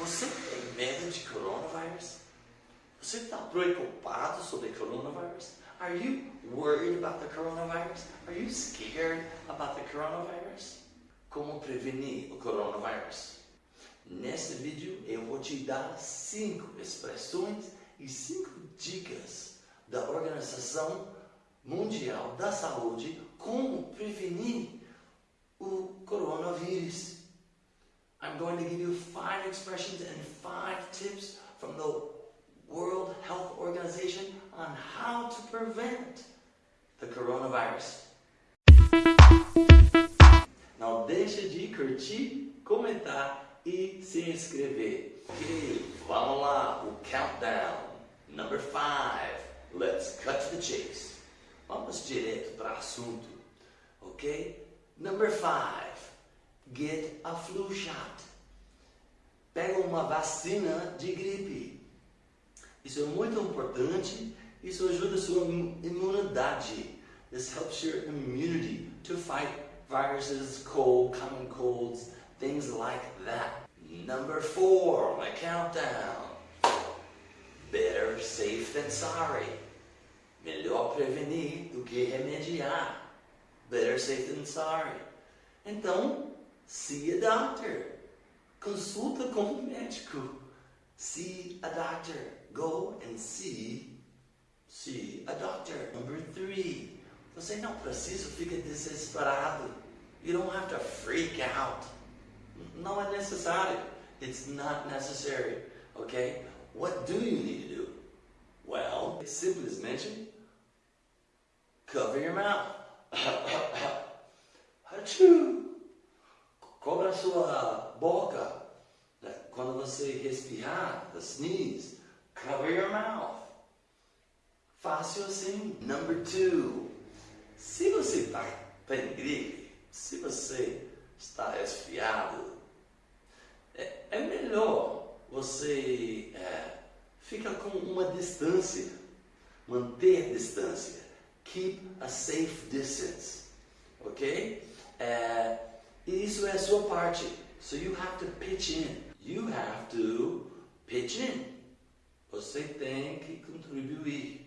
Você tem medo de coronavírus? Você está preocupado sobre coronavírus? Are you worried about the coronavirus? Are you scared about the coronavirus? Como prevenir o coronavírus? Neste vídeo eu vou te dar cinco expressões e cinco dicas da Organização Mundial da Saúde como prevenir o coronavírus. I'm going to give you five expressions and five tips from the World Health Organization on how to prevent the coronavirus. Não deixe de curtir, comentar e se inscrever. Ok, vamos lá, o countdown. Number five. Let's cut to the chase. Vamos direto para assunto. Ok? Number five. Get a flu shot. Pega uma vacina de gripe. Isso é muito importante. Isso ajuda a sua imunidade. This helps your immunity to fight viruses, cold, common colds, things like that. Number four, my countdown. Better safe than sorry. Melhor prevenir do que remediar. Better safe than sorry. Então, see a doctor. Consulta com o médico. See a doctor. Go and see, see a doctor. Number three. Você não precisa ficar desesperado. You don't have to freak out. Não é necessário. It's not necessary. Okay? What do you need to do? Well, simplesmente cover your mouth. Achoo! Cobra a sua boca. Quando você respirar, the sneeze, cover your mouth. Fácil assim. Number two. Se você está tá em gripe, se você está resfriado, é, é melhor você é, ficar com uma distância, manter distância. Keep a safe distance. Ok? É, isso é a sua parte. So you have to pitch in. You have to pitch in. Você tem que contribuir.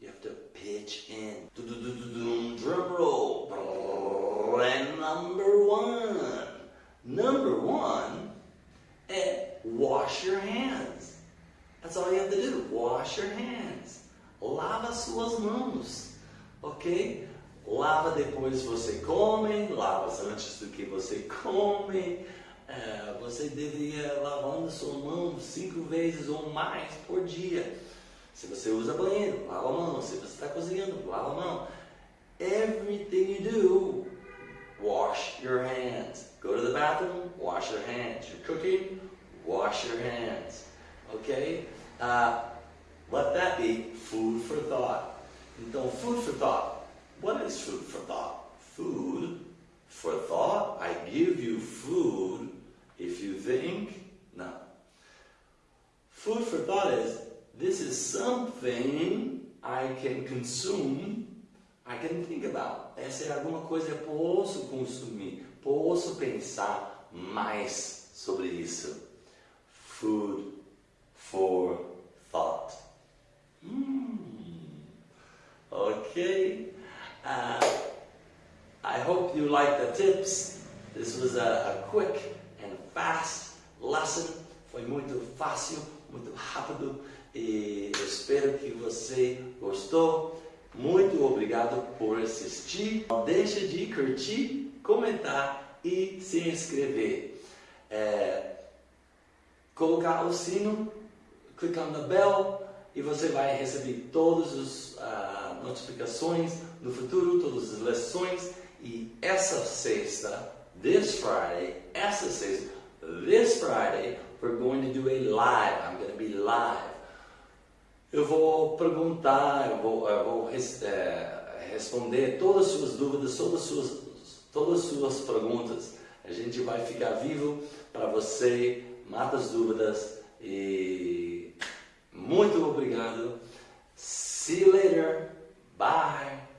You have to pitch in. Drum roll. And number one. Number one é wash your hands. That's all you have to do. Wash your hands. Lava suas mãos. Ok? Lava depois você come, lava antes do que você come. É, você deveria lavando sua mão cinco vezes ou mais por dia. Se você usa banheiro, lava a mão. Se você está cozinhando, lava a mão. Everything you do, wash your hands. Go to the bathroom, wash your hands. You're cooking, wash your hands. Okay? Uh, let that be food for thought. Então, food for thought. What is food for thought? Food for thought. I give you food if you think. No. Food for thought is this is something I can consume, I can think about. Essa é alguma coisa que posso consumir, posso pensar mais sobre isso. Food for thought. Hmm. Okay. Uh, I hope you like the tips. This was a, a quick and fast lesson. Foi muito fácil, muito rápido e espero que você gostou. Muito obrigado por assistir. Não deixe de curtir, comentar e se inscrever. É, colocar o sino, clicar na bell e você vai receber todas as uh, notificações no futuro, todas as lições. E essa sexta, this Friday, essa sexta, this Friday, we're going to do a live. I'm going to be live. Eu vou perguntar, eu vou, eu vou é, responder todas as suas dúvidas, todas as suas, todas as suas perguntas. A gente vai ficar vivo para você, mata as dúvidas e muito obrigado. See you later. Bye.